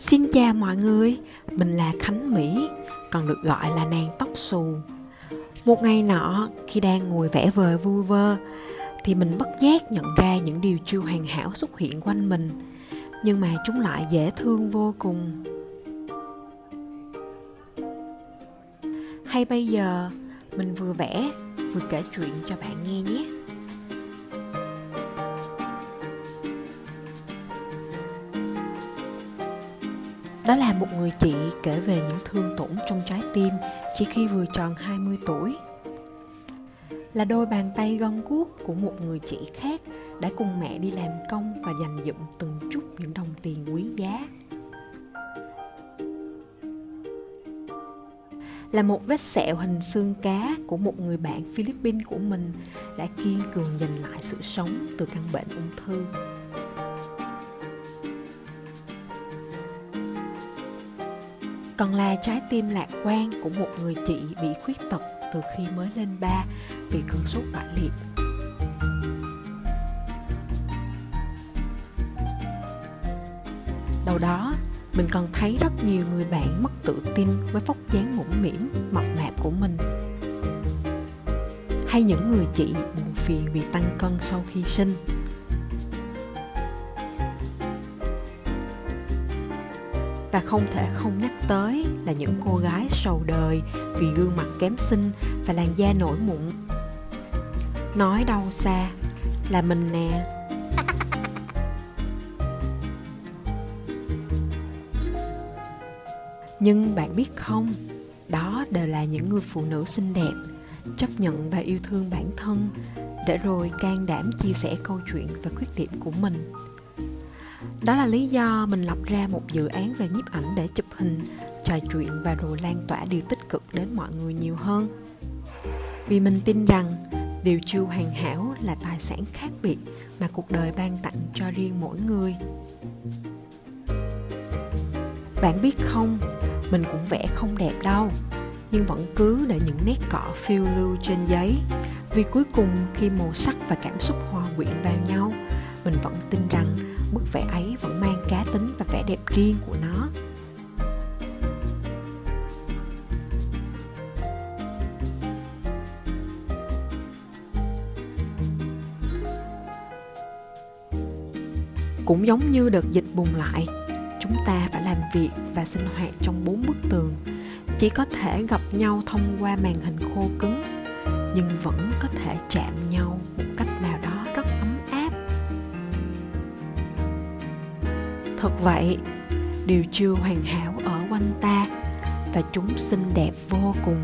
Xin chào mọi người, mình là Khánh Mỹ, còn được gọi là nàng tóc xù. Một ngày nọ, khi đang ngồi vẽ vời vui vơ, thì mình bất giác nhận ra những điều chưa hoàn hảo xuất hiện quanh mình, nhưng mà chúng lại dễ thương vô cùng. Hay bây giờ, mình vừa vẽ, vừa kể chuyện cho bạn nghe nhé. Đó là một người chị kể về những thương tổn trong trái tim chỉ khi vừa tròn 20 tuổi. Là đôi bàn tay gân guốc của một người chị khác đã cùng mẹ đi làm công và dành dụm từng chút những đồng tiền quý giá. Là một vết sẹo hình xương cá của một người bạn Philippines của mình đã kiên cường giành lại sự sống từ căn bệnh ung thư. Còn là trái tim lạc quan của một người chị bị khuyết tật từ khi mới lên ba vì cơn sốt bại liệt. Đầu đó, mình còn thấy rất nhiều người bạn mất tự tin với vóc dáng mũm mỉm, mập mạp của mình. Hay những người chị buồn phiền vì tăng cân sau khi sinh và không thể không nhắc tới là những cô gái sầu đời vì gương mặt kém xinh và làn da nổi mụn. Nói đâu xa, là mình nè. Nhưng bạn biết không, đó đều là những người phụ nữ xinh đẹp, chấp nhận và yêu thương bản thân, để rồi can đảm chia sẻ câu chuyện và khuyết điểm của mình đó là lý do mình lập ra một dự án về nhiếp ảnh để chụp hình, trò chuyện và rồi lan tỏa điều tích cực đến mọi người nhiều hơn. Vì mình tin rằng điều chưa hoàn hảo là tài sản khác biệt mà cuộc đời ban tặng cho riêng mỗi người. Bạn biết không, mình cũng vẽ không đẹp đâu, nhưng vẫn cứ để những nét cọ phiêu lưu trên giấy vì cuối cùng khi màu sắc và cảm xúc hòa quyện vào nhau mình vẫn tin rằng bức vẽ ấy vẫn mang cá tính và vẻ đẹp riêng của nó. Cũng giống như đợt dịch bùng lại, chúng ta phải làm việc và sinh hoạt trong bốn bức tường. Chỉ có thể gặp nhau thông qua màn hình khô cứng, nhưng vẫn có thể chạm nhau một cách nào đó rất thật vậy điều chưa hoàn hảo ở quanh ta, và chúng xinh đẹp vô cùng.